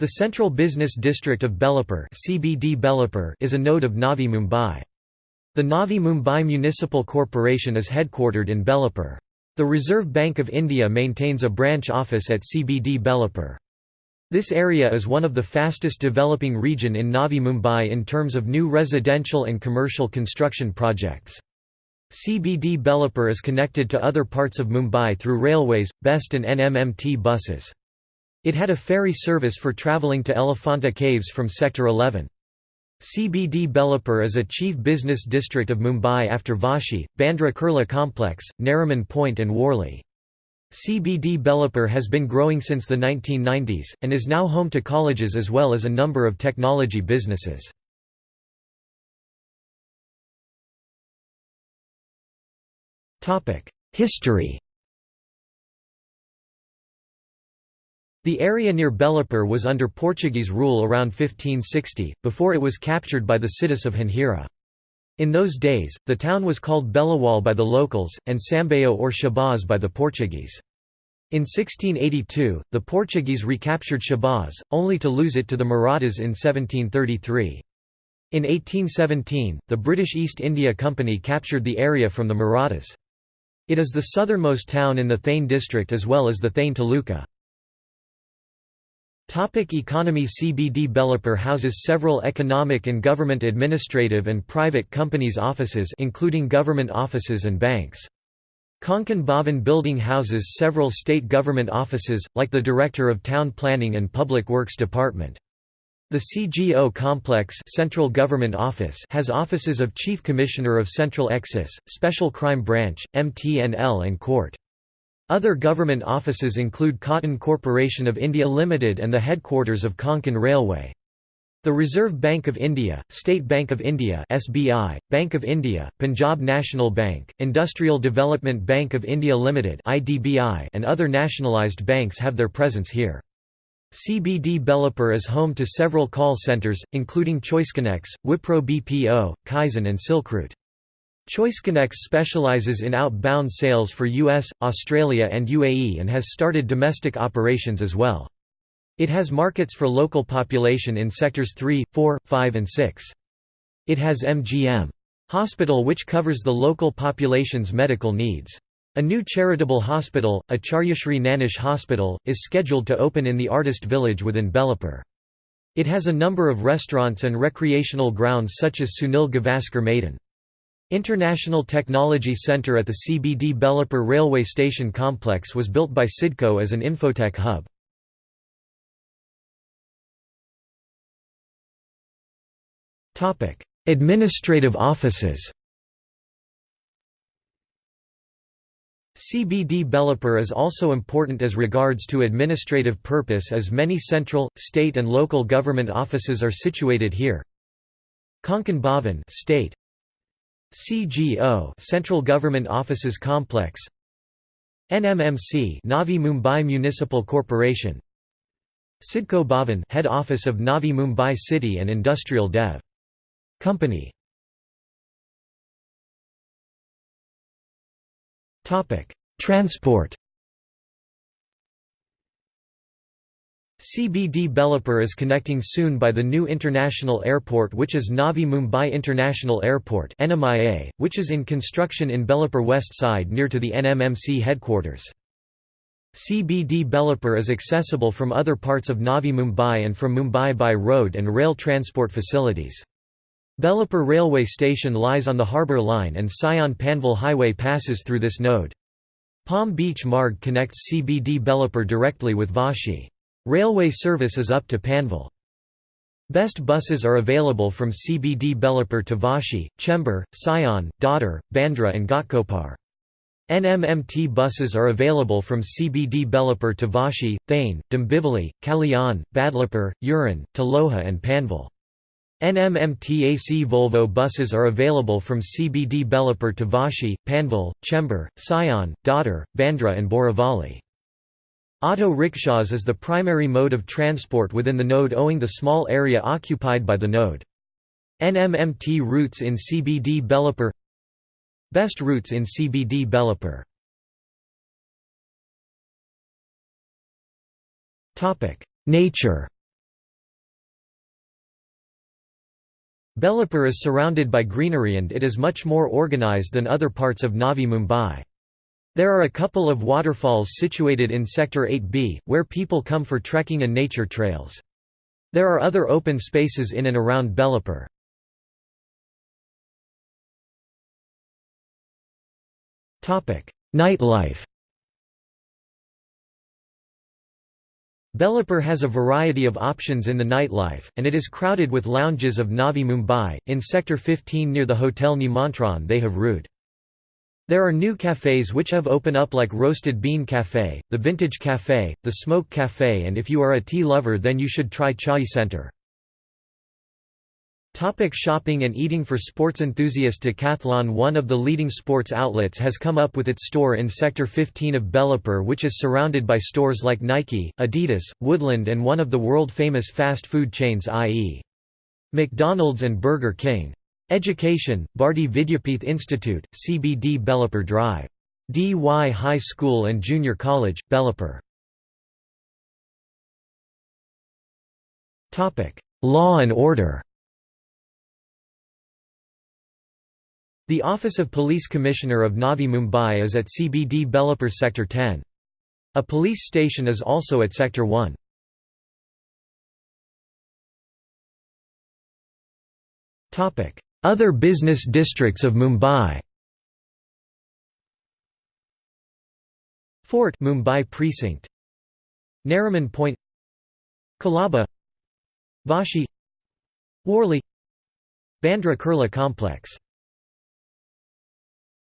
The Central Business District of Belapur (CBD Belapur) is a node of Navi Mumbai. The Navi Mumbai Municipal Corporation is headquartered in Belapur. The Reserve Bank of India maintains a branch office at CBD Belapur. This area is one of the fastest developing region in Navi Mumbai in terms of new residential and commercial construction projects. CBD Belapur is connected to other parts of Mumbai through railways, BEST and NMMT buses. It had a ferry service for travelling to Elephanta Caves from Sector 11. CBD Belapur is a chief business district of Mumbai after Vashi, Bandra Kurla Complex, Nariman Point and Worli. CBD Belapur has been growing since the 1990s, and is now home to colleges as well as a number of technology businesses. History The area near Belapur was under Portuguese rule around 1560, before it was captured by the Siddis of Janjira. In those days, the town was called Belawal by the locals, and Sambaio or Shabaz by the Portuguese. In 1682, the Portuguese recaptured Shabaz, only to lose it to the Marathas in 1733. In 1817, the British East India Company captured the area from the Marathas. It is the southernmost town in the Thane district as well as the Thane Taluka. Topic economy CBD Belapur houses several economic and government administrative and private companies offices including government offices and banks. Konkan Bhavan building houses several state government offices, like the Director of Town Planning and Public Works Department. The CGO complex Central Government Office has offices of Chief Commissioner of Central Excise, Special Crime Branch, MTNL and Court. Other government offices include Cotton Corporation of India Limited and the headquarters of Konkan Railway. The Reserve Bank of India, State Bank of India (SBI), Bank of India, Punjab National Bank, Industrial Development Bank of India Limited (IDBI), and other nationalised banks have their presence here. CBD Belapur is home to several call centres, including ChoiceConnex, Wipro BPO, Kaizen and Silkroute. ChoiceConnex specializes in outbound sales for US, Australia and UAE and has started domestic operations as well. It has markets for local population in sectors 3, 4, 5 and 6. It has MGM. Hospital which covers the local population's medical needs. A new charitable hospital, Acharyashri Nanish Hospital, is scheduled to open in the artist village within Belapur. It has a number of restaurants and recreational grounds such as Sunil Gavaskar Maidan. International Technology Center at the CBD Belapur railway station complex was built by CIDCO as an infotech hub. Administrative offices CBD Belapur is also important as regards to administrative purpose as many central, state and local government offices are situated here. Konkan Bhavan state, CGO Central Government Offices Complex NMMC Navi Mumbai Municipal Corporation CIDCO Bhavan head office of Navi Mumbai City and Industrial Dev. Company Topic Transport CBD Belapur is connecting soon by the new international airport which is Navi Mumbai International Airport which is in construction in Belapur west side near to the NMMC headquarters. CBD Belapur is accessible from other parts of Navi Mumbai and from Mumbai by road and rail transport facilities. Belapur railway station lies on the harbour line and Sion Panvel Highway passes through this node. Palm Beach Marg connects CBD Belapur directly with Vashi. Railway service is up to Panvel. Best buses are available from CBD Belapur to Vashi, Chembur, Sion, Dadar, Bandra and Ghatkopar. NMMT buses are available from CBD Belapur to Vashi, Thane, Dombivli, Kalyan, Badlapur, Uran, Taloja and Panvel. NMMT AC Volvo buses are available from CBD Belapur to Vashi, Panvel, Chembur, Sion, Dadar, Bandra and Borivali. Auto rickshaws is the primary mode of transport within the node owing the small area occupied by the node. NMMT routes in CBD Belapur. Best routes in CBD Belapur Nature Belapur is surrounded by greenery and it is much more organized than other parts of Navi Mumbai. There are a couple of waterfalls situated in Sector 8B, where people come for trekking and nature trails. There are other open spaces in and around Belapur. Nightlife Belapur has a variety of options in the nightlife, and it is crowded with lounges of Navi Mumbai. In Sector 15 near the Hotel Nimantran, they have route. There are new cafes which have opened up like Roasted Bean Cafe, the Vintage Cafe, the Smoke Cafe, and if you are a tea lover, then you should try Chai Center. Topic shopping and eating For sports enthusiast Decathlon One of the leading sports outlets has come up with its store in Sector 15 of Belapur which is surrounded by stores like Nike, Adidas, Woodland and one of the world-famous fast food chains i.e. McDonald's and Burger King. Education, Bharati Vidyapeeth Institute, CBD Belapur Drive. DY High School and Junior College, Belapur. Law and order The Office of Police Commissioner of Navi Mumbai is at CBD Belapur Sector 10. A police station is also at Sector 1. Other business districts of Mumbai. Fort Mumbai Precinct. Nariman Point. Colaba Vashi. Worli. Bandra Kurla Complex